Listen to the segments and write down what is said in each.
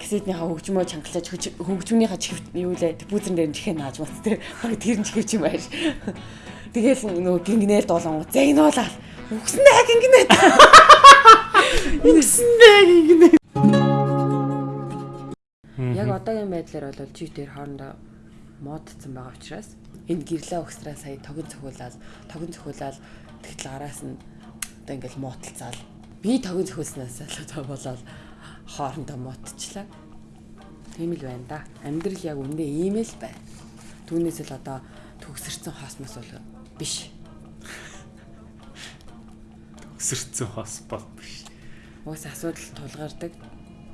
касетнийхаа хөгжмөө чангалаж хөгжмөнийхаа чихвт юу лээ бүүзэн дээр чихээ нааж мат тэр баг тэр нь чихвч юм байш. Тэгэл нөгөө гингнээр дуулан загнуулаад үгснээ гингнээ. Үгснээ гингнээ. Яг одоогийн байдлаар бол чи тэр хоорондоо модцсон байгаа учраас энэ гэрлээ өгсраа сая тогон цохиулаад тогон цохиулаад тэгтэл араас нь одоо ингээл муудалцаал би тогон цохиулснаас л одоо болоод хоорондоо муудчихлаа. Тийм л байна да. Амьдрал яг үндэ ийм л байна. Түүнээс л одоо төгсөрсөн хосмос бол биш. Төгсөрсөн хос бол биш. Уус асуудал тулгардаг.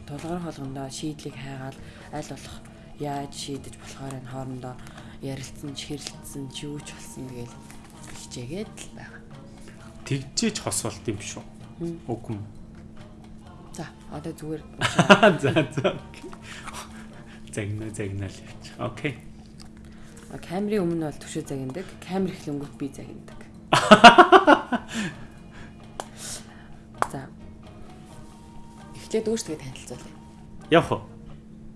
Тулгар холгондоо шийдлийг хайгаал аль болох яаж шийдэж болохоор энэ хоорондоо ярилцсан, чихэрлэлцсэн, ч юу ч болсон тэгэл хичээгээд л байгаа. Тэгжээж хос болт юм шүү. Үгүй юм. За, одоо зүгээр. За, за. Загнаа, загнаа л явж. Окей. Камерын өмнө бол төшөө загнадаг. Камер эхлэнгүүт би загнадаг. За. Эхлээд өөртөө танилцуулъя. Явах уу?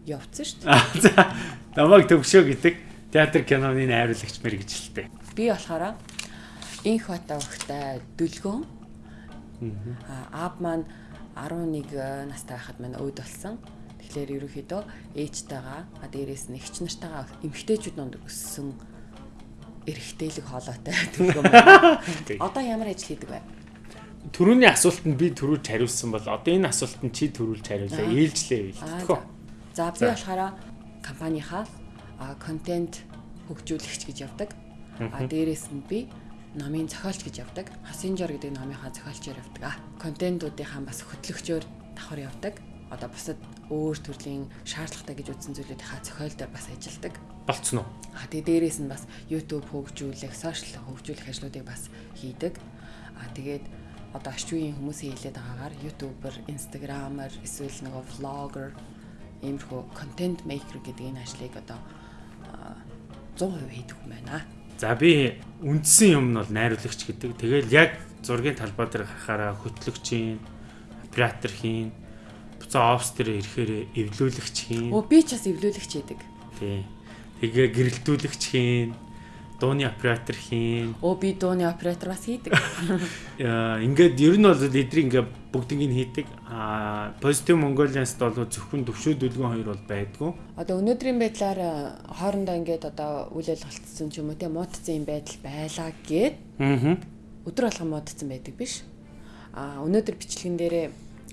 Явцсан шүү дээ. За. Намайг төвшөө гэдэг театр киноны найруулагч мэрэгчлээ. Би болохоор инх бата өгтэй дүлгөөн. Аа аав маань 11 настай байхад маань өөд болсон. Тэгэхээр ерөнхийдөө ээжтэйгаа а дээрээс нь эгч нартайгаа эмгтээчүүд донд өссөн эрэгтэйлэг хоолойтой дүлгөөн. Одоо ямар ажил хийдэг вэ? Төрөний асуултанд би төрүүлж хариулсан бол одоо энэ асуултанд чи төрүүлж хариулаа. Ээлжлээ бэлтгэв. За би болохоор компанийнхаа контент хөгжүүлэгч гэж явдаг. А дээрээс нь би номын зохиолч гэж явдаг. Хасинжор гэдэг номынхаа зохиолчоор явдаг. Контентуудынхаа бас хөтлөгчөөр давхар явдаг. Одоо бусад өөр төрлийн шаардлагатай гэж үзсэн зүйлүүдийнхаа зохиол дээр бас ажилладаг. Болцсон уу? А тэгээ дээрээс нь бас YouTube хөгжүүлэх, сошиал хөгжүүлэх ажлуудыг бас хийдэг. А тэгээд одоо үеийн хүмүүсийн хэлээд байгаагаар ютубер, инстаграмер, эсвэл нөгөө влогер иймэрхүү контент мейкер гэдэг энэ ажлыг одоо 100% хийдэг юм байна. За би үндсэн юм нь бол найруулагч гэдэг. Тэгэл яг зургийн талбай дээр харахаараа хөтлөгчийн, оператор хийн, буцаа офс дээр ирэхээр эвлүүлэгч хийн. Өө би ч бас эвлүүлэгч хийдэг. Тий. Тэгээ гэрэлтүүлэгч хийн дууны оператор хийн. Оо би дууны оператор бас хийдэг. Ингээд ер нь бол эдрийг ингээд бүгдийг нь хийдэг. Аа Positive Mongolians бол зөвхөн төвшөө дүлгэн хоёр бол байдгүй. Одоо өнөөдрийн байдлаар хоорондоо ингээд одоо үйл ажиллагаалтсан ч юм уу те муудсан юм байдал байлаа гэд. Аа. Өдөр болгон муудсан байдаг биш. Аа өнөөдөр бичлэгэн дээрээ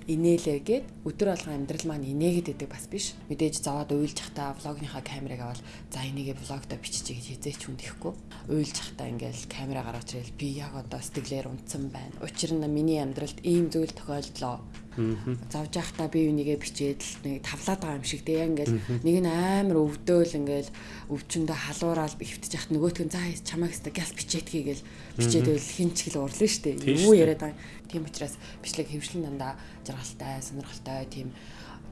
инээлээ гэд өдөр алга амьдрал маань инээгээд идэг бас биш. Мэдээж заваад уйлж захтаа влогныхаа камерыг аваад за энийгээ влогдо биччихье гэж хизээч хүндэхгүй. Уйлж захтаа ингээл камера гаргаж ирэл би яг одоо сэтгэлээр унтсан байна. Учир нь миний амьдралд ийм зүйл тохиолдлоо Завж явахдаа би үнийгээ бичээд л нэг тавлаад байгаа юм шиг яг ингээл нэг нь амар өвдөөл ингээл өвчөндөө халуураал хөвтөж яхад нөгөөтг нь за чамайг өстө гял бичээдгий гэл бичээд байл хин ч хэл урлаа штэ. Юу яриад байгаа тийм учраас бичлэг хөвшлэн дандаа жаргалтай сонирхолтой тийм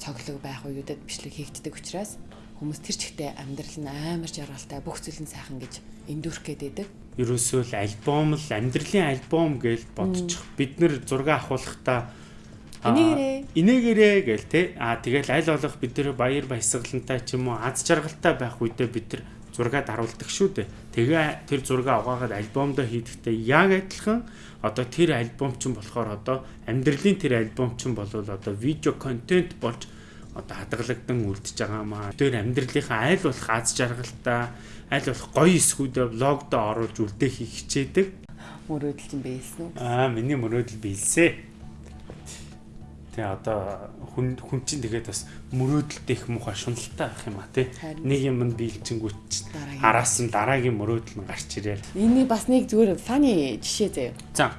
цоглог байх үеүүдэд бичлэг хийгддэг учраас хүмүүс тэр чигтээ амьдрал нь амар жаргалтай бүх зүйл нь сайхан гэж эндүрх гээд байдаг. Ерөөсөө л альбом л амьдралын альбом гэж бодчих. Бид нэр зураг авахлахдаа Инээгээрээ. Инээгээрээ гээл те. Аа тэгэл аль болох бид нэр баяр баясгалантай ч юм уу аз жаргалтай байх үедээ бид нар зураг даруулдаг шүү дээ. Тэгээ тэр зураг аваагаад альбомдоо хийхдээ яг адилхан одоо тэр альбом ч болохоор одоо амьдралын тэр альбом ч бол одоо видео контент болж одоо хадгалагдан үлдчихэж байгаа маа. Тэр амьдралынхаа аль болох аз жаргалтай, аль болох гоё эсгүүдээ влогдоо оруулж үлдээх хичээдэг. Мөрөөдөл чинь биелсэн үү? Аа, миний мөрөөдөл биелсэн. Тэгээ одоо хүн хүн чинь тэгээд бас мөрөөдөлтэй их муухай шуналтай байх юм а тий. Нэг юм нь биелжингүүч араас нь дараагийн мөрөөдөл нь гарч ирээ. Энийг бас нэг зүгээр фаны жишээ заяа. За.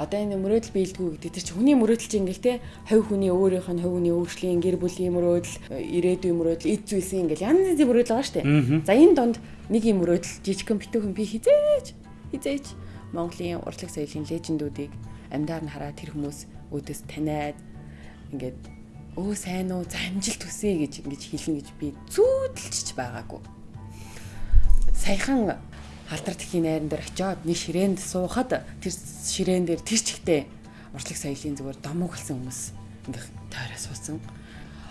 Одоо энэ мөрөөдөл биелдэггүй гэдэг чинь хүний мөрөөдөл чинь ингээл те хувь хүний өөрийнх нь хувь хүний өөрчлөлийн гэр бүлийн мөрөөдөл, ирээдүйн мөрөөдөл, эд зүйлсийн ингээл янз янзын мөрөөдөл байгаа шүү дээ. За энэ донд нэг юм мөрөөдөл жижигхэн битүүхэн би хизээж хизээж Монголын урлаг соёлын лежендүүдийг амьдаар нь хараад тэр хүмүүс өөдөөс таниад ингээд өө сайн уу за амжилт хүсье гэж ингэж хэлнэ гэж би зүүдэлж байгаагүй. Саяхан халдар тхийн найран дээр очиод нэг ширээнд суухад тэр ширээн дээр тэр чигтээ урчлаг соёлын зүгээр домог болсон хүмүүс ингээ тойроо суусан.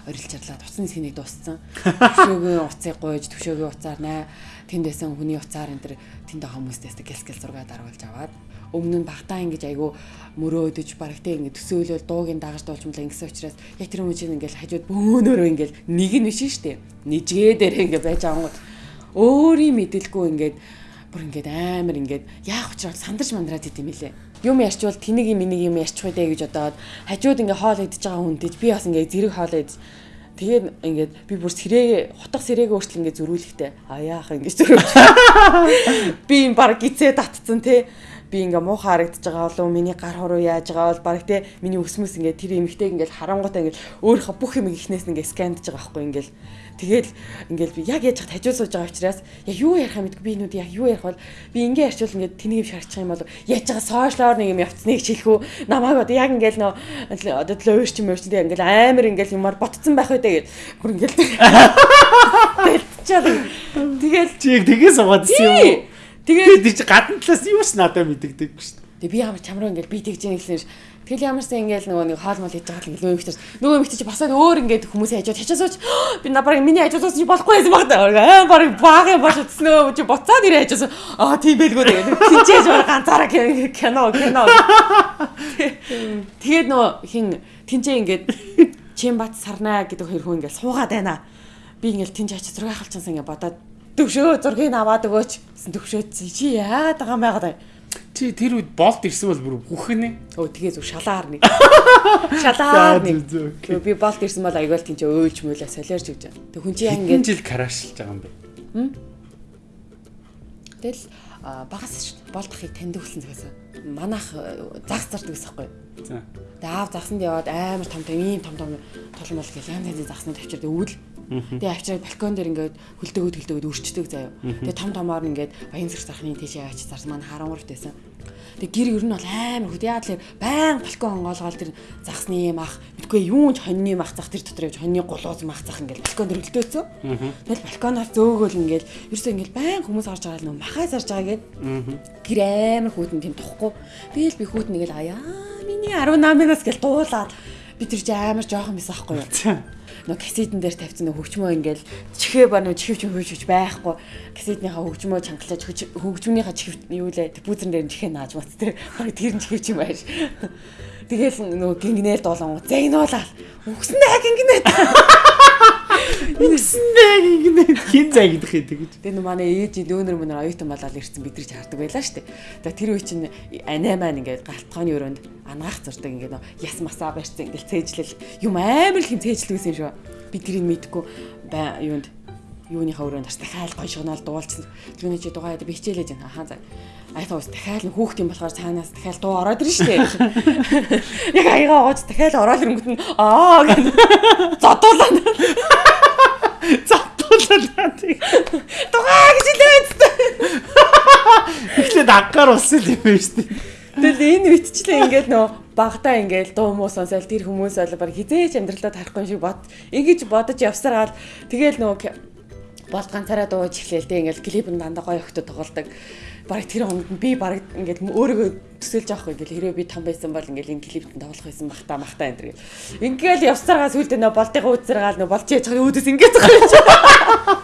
орилж чарлаад уцны сэнийг дууссан. Төвшөөгийн уцыг гуйж төвшөөгийн уцаар наа тэнд байсан хүний уцаар энэ тэр тэнд байгаа хүмүүстээс гэл гэл зураг даруулж аваад өмнө нь багтаа ингэж айгу мөрөөдөж барагтай ингэ төсөөлөл дуугийн дагаж дуулчмал ингэсэн учраас яг тэр чинь ингээл хажууд бөөнөрөө ингээл нэг нь биш дээ. Нижгээ дээр ингээ байж юм. Өөрийн мэдлгүй ингээд бүр ингээд амар ингээд яах учраас сандарч мандраад идэм билээ. Юм ярьчвал тэнийг минийг юм ярьчих вэ гэж бодоод хажууд ингээ хоол идэж байгаа хүнтэй би бас ингээ зэрэг хоол идэж Тэгээд ингээд би бүр сэрээ хотох сэрээгээ өөрчлөн ингээд зөрүүлэхтэй а яах ингэж зөрүүлж. Би юм баг гизээ татцсан те би ингээ муухай харагдаж байгаа болов миний гар хуруу яаж байгаа бол баг те миний өсмөс ингээ тэр эмэгтэйг ингээ харангуйтай ингээ өөрийнхөө бүх юм ихнээс ингээ скандж байгаа байхгүй ингээл. Тэгэл ингээл би яг яаж хажуу сууж байгаа учраас яг юу ярих юм бэ? Би нүд яг юу ярих бол би ингээ ярьчвал ингээ тэнийг шарчих юм бол яаж байгаа сошиалор нэг юм явцсныг хэлэхүү намайг одоо яг ингээл нөө одоо төлөө өөрч юм өөрч ингээл амар ингээл юмар ботцсон байх үедээ гэл. Бүр ингээл Тэгэл тэгэл чи яг тгээс суугаад ирсэн юм уу Тэгээд чи гадна талаас юу ч надад мэддэгдэг шүү дээ. Тэгээ би ямар чамруу ингээл би тэгж яагэсэн ш. Тэгэл ямарсан ингээл нөгөө нэг хоол мол хийж байгаа л ингээл. Нөгөө эмэгтэй чи басаад өөр ингээд хүмүүсээ хажууд хачаасууч би напарыг миний хажуудаас чи болохгүй байсан баг таа. Аа баг баг баш утснаа чи буцаад ирээ хажаас. Аа тийм байлгүй тэгээд тэнцээж байгаа ганцаараа кино кино. Тэгээд нөгөө хин тэнцээ ингээд чин бат сарнаа гэдэг хоёр хүн ингээд суугаад байна. Би ингээд тэнцээ хачаа зураг халчаасан ингээд бодоод төвшөө зургийг аваад өгөөч гэсэн төвшөө чи яагаад байгаа юм байгаад бай. Чи тэр үед болт ирсэн бол бүр бүхнэ. Өө тэгээ зүг шалаар нэг. Шалаар нэг. Би болт ирсэн бол аягаал тийч өөлж мөөлөө солиорч гэж. Тэг хүн чи яа ингэ жил караашилж байгаа юм бэ. Тэгэл багас шүү. Болт ахыг танд өгсөн цагаас манайх загс зардаг гэсэн байхгүй. За. Тэгээ аав загсанд яваад амар том том ийм том том толон бол гэл янз янзын загснууд авчирдаг өвөл Тэгээ авчираад балкон дээр ингээд хөлдөөгөөд хөлдөөгөөд өрчдөг заяа. Тэгээ том томоор ингээд баян зэрэг зархны тийшээ авчиж зарсан маань харангарт байсан. Тэгээ гэр ер нь бол амар хөт яа тэлэр баян балкон онгоолгоол тэр загсны юм ах мэдгүй юун ч хоньны мах зах тэр дотор явж хоньны гулууз мах зах ингээд балкон дээр хөлдөөцөө. Тэгэл балконоор зөөгөөл ингээд ерөөсөө ингээд баян хүмүүс орж байгаа л нөө махаа зарж байгаа гээд гэр амар хүүтэн тийм тухгүй. Тэгэл би хүүтэн нэгэл аяа миний 18-наас гэл дуулаад би тэр чи амар жоохон байсан аахгүй юу нөө кассетэн дээр тавьсан нөө хөгжмөө ингээл чихээ ба нөө чихвч хөөж байхгүй. Кассетнийхаа хөгжмөө чангалаж хөгжмөнийхаа чихв юу лээ? Бүүзрэн дээр чихээ нааж бат тэр тэр нь чихвч юм байш. Тэгэл нөө гингнээр дуулан загнуулаад өгсөндөө гингнээ хин загидах юм тэгэж. Тэгээ манай ээж дөөнөр мөнөр оюутан болоод ирсэн бидрийг хардаг байлаа штэ. Тэгээ тэр үе чинь анаа маань ингээд галтгооны өрөөнд ангаах зурдаг ингээд яс масаа барьсан ингээд цээжлэл юм амар их цээжлэгсэн шүү. Би тэрийг мэдгүй юунд юуныхаа өрөөнд бас дахиад гоё шогнол дуулсан. Тэрний чи дугаа би хичээлээж байна. Ахаа за. Айфа ус дахиад хүүхд юм болохоор цаанаас дахиад дуу ороод ирнэ шүү дээ. Яг аягаа гоц дахиад ороод ирэнгүүт нь аа гэж зодуулаад. Зодуулаад. Дугаа гэж хэлээд. Эхлээд аггаар болсон юм байна шүү дээ. Тэгэл энэ үтчлээ ингээд нөө багтаа ингээд дуу муу сонсоол тэр хүмүүс бол баг хизээч амьдралаа тарахгүй шиг бод. Ингэж бодож явсараад тэгэл нөө болт ганцаараа дууж эхлээл тэ ингээл клип нь дандаа гоё өгтө тоглолдог. Бараг тэр хонд би бараг ингээд өөрийгөө төсөөлж авахгүй ингээл хэрэв би том байсан бол ингээл энэ клипт тоглох байсан бахта махта энэ. Ингээл явсараа сүлдээ нөө болтыгаа үзэргаал нөө болж яж байгаа үүдээс ингээд юм.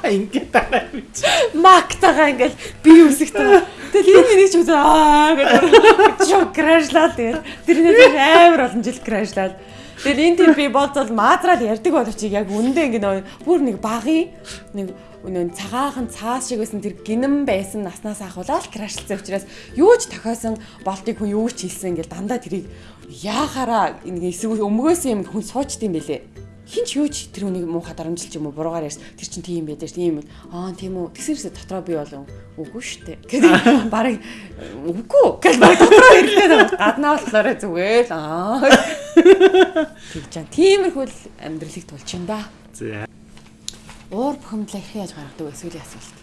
Ингээд дараа үуч. Мактагаа ингээл би үсэгтэй. Тэгэл энэ миний ч үзээ аа гэдэг. Чоо крашлаад тэгэл. Тэрнээс амар олон жил крашлаад. Тэгэл энэ тийм би болцол маазраал ярддаг боловч яг үндэ ингэ бүр нэг багын нэг өнөө цагаахан цаас шиг байсан тэр гинэн байсан наснаас ахуулаад крашлцсан учраас юу ч тохиосон болтыг хүн юу ч хийсэн ингээл дандаа тэрийг яахаараа нэг эсрэг өмгөөсөн юм хүн суучдсан байлээ хинч юу ч тэр үнийг муухай дарамжилч юм уу буруугаар ярьс. Тэр чин тийм байдаг тийм юм. Аа тийм үү. Тэгсэрсэ дотроо би болов. Үгүй штэ гэдэг барыг үгүй гэж барыг дотроо хэлээд гаднаа болохоор зүгээр л аа. Тэг чам. Тиймэрхүү амьдралыг тулчин да. За уур бухимдлаа их яаж гаргадаг вэ сүүлийн асуулт.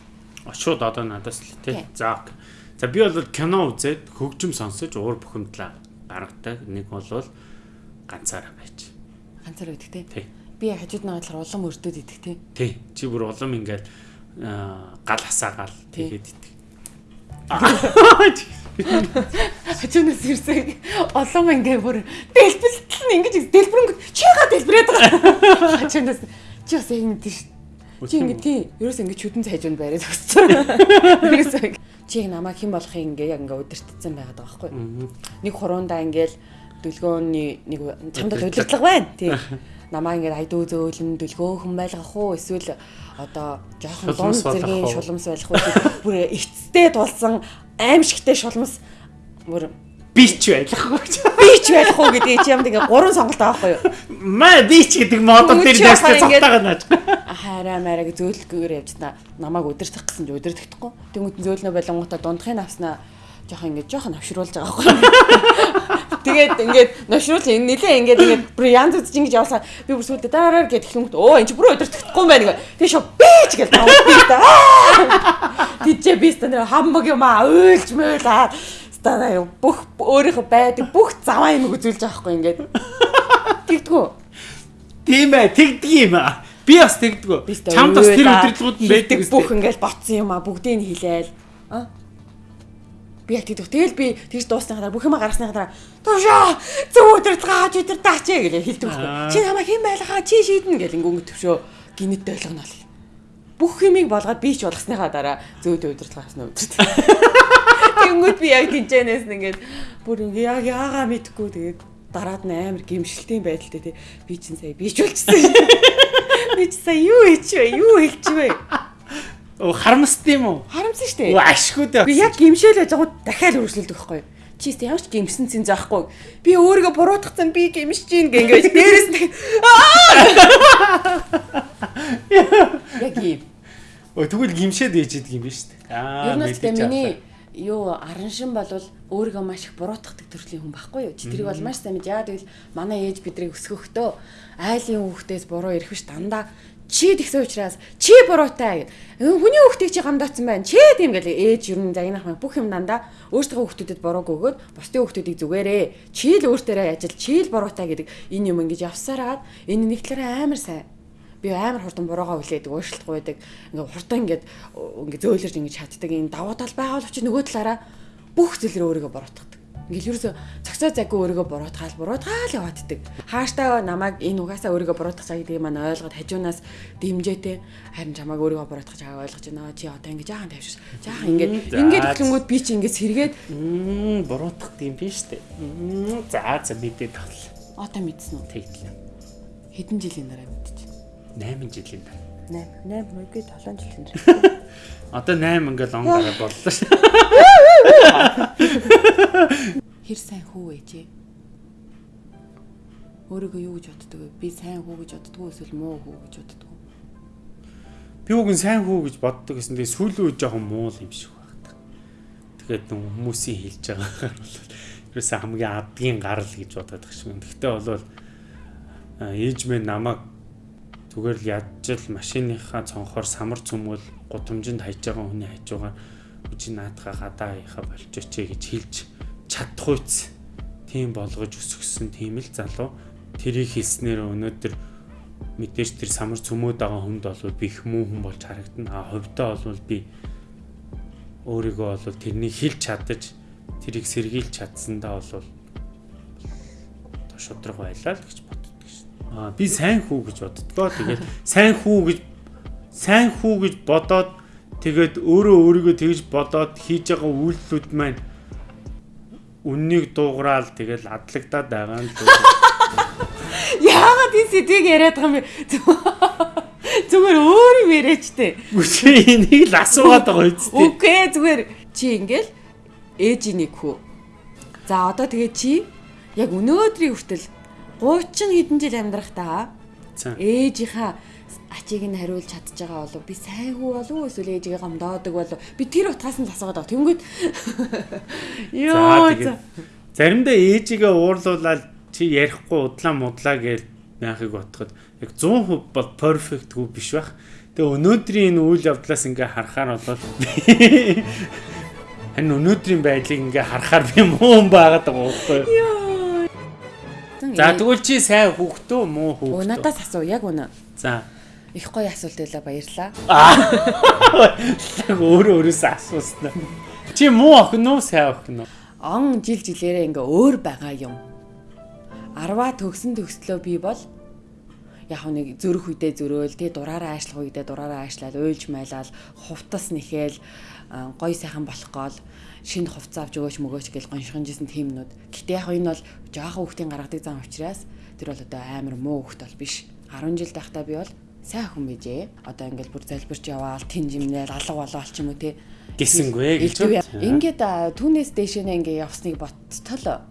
Шууд одоо надаас л тий. За. За би бол кино үзээд хөгжим сонсож уур бухимдлаа гаргадаг. Нэг бол ганцаараа байж. Ганцаараа идэх тий. Би хажууд нь болохоор улам өрдөд идэх тий. Тий. Чи бүр улам ингээд гал хасаагаал тэгээд идэх. Хажуунаас ирсэн олон ингээ бүр дэлбэлтэл нь ингэж дэлбэрэнгүү чига дэлбрээд байгаа. Хажуунаас чи бас ингэ тийш. Чи ингэ тий. Ерөөс ингэ чүдэн цайжунд байраад өгсөн. Чи намайг хэн болохыг ингээ яг ингээ өдөртцсэн байгаад байгаа байхгүй. Нэг хурундаа ингээл дүлгөөний нэг чамд удирдлага байна. Тий. Намаа ингээд айдуу зөөлөн дүлгөөхөн байлгах уу эсвэл одоо жоохон лун зэргийн шулмс байх уу бүр эцтэй тулсан аимшигтэй шулмс бүр бич байх уу бич байх уу гэдэг чи юмд ингээ гурван сонголт байхгүй юу маа бич гэдэг модон дээр дэстэй цогтойгоо нааж хараа мараг зөөлгөөр явж та намайг өдөртөх гэсэн чи өдөртөхдөггүй тэнгуут зөөлнө болонготой дундахын авснаа жоохон ингээд жоохон авшруулж байгаа байхгүй Тэгээд ингээд ношрол нилээ ингээд ингээд бүр янз бүрч ингэж явуулсан. Би бүр сүлдө дараар гэд хэлэнгүүт өө энэ ч бүр өдөртөхгүй юм байна гэх. Тэгээ шоо бич гэж тавьдаг та. Тичээ би стандар хамбаг юм аа уйлж мөйлаа. Станаа бүх өөрийнхөө байдаг бүх заваа юм үзүүлж байгаа хгүй ингээд. Тэгдэггүй. Тийм ээ, тэгдэг юм аа. Би бас тэгдэггүй. Чамд бас тэр өдрөдгүүд нь байдаг бүх ингээд ботсон юм аа бүгдийг нь хилээл. Аа би яг тэгдэг. Тэгэл би тэгж дуусныхаа дараа бүх юм гаргасныхаа дараа төвшөө зөв өдөр гааж өдөр даач гэж хэлдэг байхгүй. Чи намайг хэн байлгаа чи шийднэ гэл ингээд төвшөө гинэт ойлгоно л. Бүх юмыг болгоод би ч болгосныхаа дараа зөв өдөр гаасна өдөр. Тэнгүүд би яг тэнцэнээс ингээд бүр ингээ яг яагаа мэдхгүй тэгээд дараад нь амар гимшилтийн байдалтай тий би чинь сая бийч болчихсон. Би ч сая юу хийч вэ? Юу хэлж вэ? Оо харамсд юм уу? Харамсан шүү дээ. Оо ашгүй дээ. Би яг гимшээл байж байгаа дахиад үргэлжлүүлдэг байхгүй юу? Чи ч ямар ч гимсэн цэн заахгүй. Би өөрийгөө буруутгацсан би гимшиж гин гэнгээ дээрээс нь Яг юм. Оо тэгвэл гимшээд ээжэдэг юм биш үү? Аа. Ер нь л миний юу араншин болвол өөрийгөө маш их буруутгадаг төрлийн хүн байхгүй юу? Тэрийг бол маш сайн мэдээ. Яа тэгвэл манай ээж бидрийг өсгөхдөө айлын хүүхдээс буруу ирэх биш дандаа чи тэгсэн учраас чи буруутай гэд. Хүний хүүхдийг чи гамдаацсан байна. Чи тийм гэл ээж ер нь загнах мэн бүх юм дандаа өөртөө хүүхдүүдэд бурууг өгөөд бусдын хүүхдүүдийг зүгээрээ. Чи л өөртөө ажил, чи л буруутай гэдэг энэ юм ингэж явсараад энэ нэг талаараа амар сайн би амар хурдан буруугаа хүлээдэг, уушлахгүй байдаг. Ингээ хурдан ингээд ингээ зөөлөрж ингээ чаддаг. Энэ давуу тал байгаа боловч нөгөө талаараа бүх зүйлээр өөрийгөө буруутгадаг. Ингээл ерөөсө цогцоо заггүй өөрийгөө буруутгаал буруутгаал явааддаг. Хааштай намайг энэ угаасаа өөрийгөө буруутгах цаг гэдгийг маань ойлгоод хажуунаас дэмжээтэй харин чамайг өөрийгөө буруутгах чагаа ойлгож байна. Чи одоо ингэ жаахан тавьшиш. Жаахан ингээд ингээд хөтлөнгүүд би чи ингээд сэргээд буруутгах юм биш үү? За за мэдээд тал. Одоо мэдсэн үү? Тэгтлээ. Хэдэн жилийн дараа. 8 жилийн дараа. 8 8 үгүй 7 жилийн дараа. Одоо 8 ингээл он гараа боллоо ш. Хэр сайн хүү ээжээ. Өөрийгөө юу гэж боддог вэ? Би сайн хүү гэж боддог уу эсвэл муу хүү гэж боддог уу? Би үгүй сайн хүү гэж боддог гэсэн. Тэгээ сүүлийн үе жоохон муу юм шиг байна. Тэгээд хүмүүсийн хэлж байгаагаар бол ерөөсөө хамгийн адгийн гарал гэж бодоод байгаа шиг. Гэхдээ бол ээж минь намайг зүгээр л ядчил машиныхаа цонхоор самар цөмгөл гудамжинд хайж байгаа хүний хажуугаар үжи наадхаа гадаа яхаа болчихч гэж хэлж чадхуйц тийм болгож өсгсөн тийм л залуу тэрийг хэлснээр өнөөдөр мэдээж тэр самар цөмөөд байгаа хүнд бол би их муу хүн болж харагдана. А хувьдаа бол би өөрийгөө бол тэрнийг хэлж чадаж тэрийг сэргийлж чадсандаа бол шудраг байлаа л гэж шин. Аа би сайн хүү гэж боддгоо. Тэгээд сайн хүү гэж сайн хүү гэж бодоод тэгээд өөрөө өөрийгөө тэгж бодоод хийж байгаа үйлдэлүүд маань үннийг дуугараал тэгэл адлагдаад байгаа нь Яагаад энэ сэдвийг яриад байгаа юм бэ? Зүгээр өөр юм яриач тээ. Үгүй энийг л асуугаад байгаа үст. Үгүй зүгээр чи ингээл ээжийн нэг хүү. За одоо тэгээ чи яг өнөөдрийн хүртэл 30 хэдэн жил амьдрах та? Ээжийнхаа ачийг нь хариулж чадж байгаа болов би сайн хүү болов уу? эсвэл ээжигээ гомдоодог болов би тэр утгаас нь асуугаад байгаа. Тэнгүүд ёо заримдаа ээжигээ уурлуулаад чи ярихгүй удлаа мудлаа гэж яахыг бодоход яг 100% бол хүү биш байх. Тэгээ өнөөдрийн энэ үйл явдлаас ингээ харахаар бол энэ өнөөдрийн байдлыг ингээ харахаар би муу юм байгаад байгаа байхгүй юу? За тэгвэл чи сайн хүүхдөө муу хүүхдөө? Надаас асуу яг үнэ. За. Их гоё асуулт байлаа баярлаа. Өөрөө өөрөөсөө асууснаа. Чи муу охин уу, сайн охин уу? Он жил жилээрээ ингээ өөр байгаа юм. Арваа төгсөн төгслөө би бол яг нэг зөрөх үедээ зөрөөл тий дураараа аашлах үедээ дураараа аашлаад уйлж майлал хувтас нэхэл гой сайхан болох гол шинэ хувцас авч өгөөч мөгөөч гэж гоншихынжсэн тиймнүүд. Гэтэ яг энэ бол жоохон хүүхдийн гаргадаг зам учраас тэр бол одоо амар муу хүүхд бол биш. 10 жил байхдаа би бол сайн хүн bijээ. Одоо ингээл бүр залбирч яваал тэн жимнэл алга болоо ч юм уу те гисэнгүй гэж. Ингээд түүнээс дэшэнэ ингээ явсныг боттол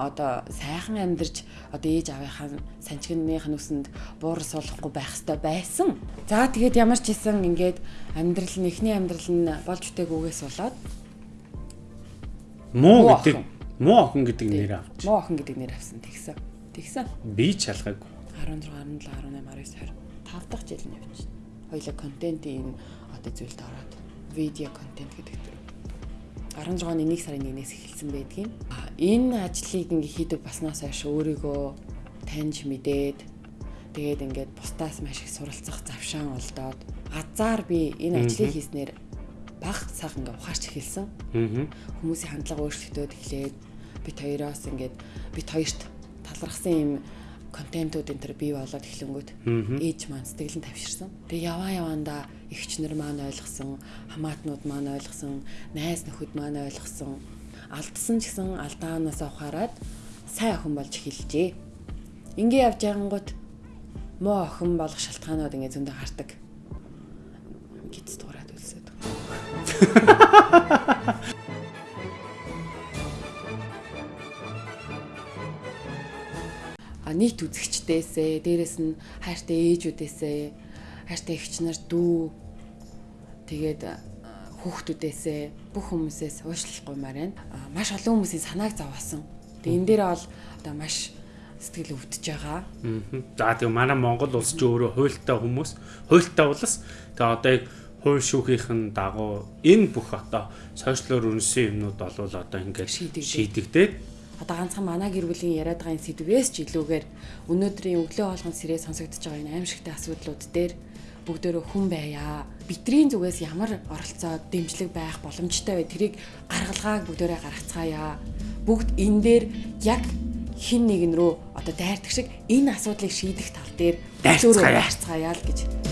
одоо сайхан амьдарч одоо ээж авийнхаа санчгиных нүсэнд буур суулгахгүй байх хэрэгтэй байсан. За тэгээд ямар ч хэсэн ингээд амьдрал нь эхний амьдрал нь болж үтээгүйгээс болоод муу гэдэг муу охин гэдэг нэр авч. Муу охин гэдэг нэр авсан тэгсэн. Тэгсэн. Би ч шалгаагүй. 16, 17, 18, 19, 20 5 дахь жил нь байна. Хоёлаа контентын одоо зүйлд ороод видео контент гэдэг 16 оны 1 сарын 1-ээс эхэлсэн байдгийн. Энэ ажлыг ингээ хийдэг баснаас хойш өөрийгөө таньж мэдээд тэгээд ингээд бусдаас маш их суралцах завшаан олдоод азар би энэ ажлыг хийснээр баг сайхан ингээ ухаарч эхэлсэн. Хүмүүсийн хандлага өөрчлөгдөд эхлээд бит хоёроос ингээд бит хоёрт талархсан юм контентууд энэ төр бий болоод эхлэнгүүт ээж маань сэтгэлэн тавьширсан. Тэгээ яваа явандаа эгчнэр маань ойлгосон, хамаатнууд маань ойлгосон, найз нөхөд маань ойлгосон. Алдсан ч гэсэн алдаанаасаа ухаарад сайн охин болж эхэлжээ. Ингээ явж байгангууд муу охин болох шалтгаанууд ингээ зөндө гардаг. Гиц дуурайд үлсээд. а нийт үзэгчдээсээ дээрэс нь хайртай ээжүүдээсээ хайртай эгч нар дүү тэгээд хүүхдүүдээсээ бүх хүмүүсээс уушлахгүй марийн маш олон хүмүүсийн санааг зовоосон. Тэгээд энэ дээр бол одоо маш сэтгэл өвдөж байгаа. За тэгээ манай Монгол улс ч өөрөө хуйлтай хүмүүс, хуйлтай улс. Тэгээ одоо яг хууль шүүхийнхэн дагуу энэ бүх одоо сошиалор үнсэн юмнууд болвол одоо ингээд шийдэгдээд одоо ганцхан манай гэр бүлийн яриад байгаа энэ сэдвээс ч илүүгээр өнөөдрийн өглөө хоолгон сэрээ сонсогдож байгаа энэ аимшигтай асуудлууд дээр бүгдөө хүн байя. Битрийн зүгээс ямар оролцоо дэмжлэг байх боломжтой вэ? Тэрийг гаргалгааг бүгдөө гаргацгаая. Бүгд энэ дээр яг хин нэгэн рүү одоо дайрдаг шиг энэ асуудлыг шийдэх тал дээр дайрцгаая л гэж